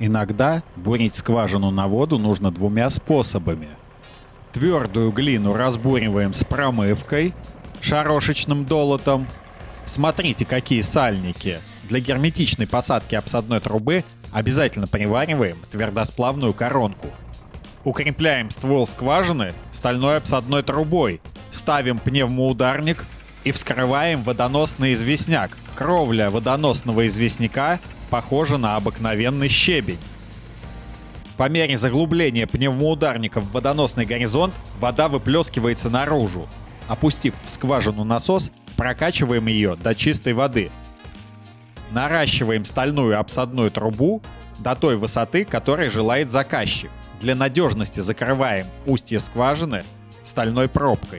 Иногда бурить скважину на воду нужно двумя способами. Твердую глину разбуриваем с промывкой, шарошечным долотом. Смотрите, какие сальники. Для герметичной посадки обсадной трубы обязательно привариваем твердосплавную коронку. Укрепляем ствол скважины стальной обсадной трубой, ставим пневмоударник и вскрываем водоносный известняк. Кровля водоносного известняка похожа на обыкновенный щебень. По мере заглубления пневмоударника в водоносный горизонт вода выплескивается наружу. Опустив в скважину насос, прокачиваем ее до чистой воды. Наращиваем стальную обсадную трубу до той высоты, которой желает заказчик. Для надежности закрываем устье скважины стальной пробкой.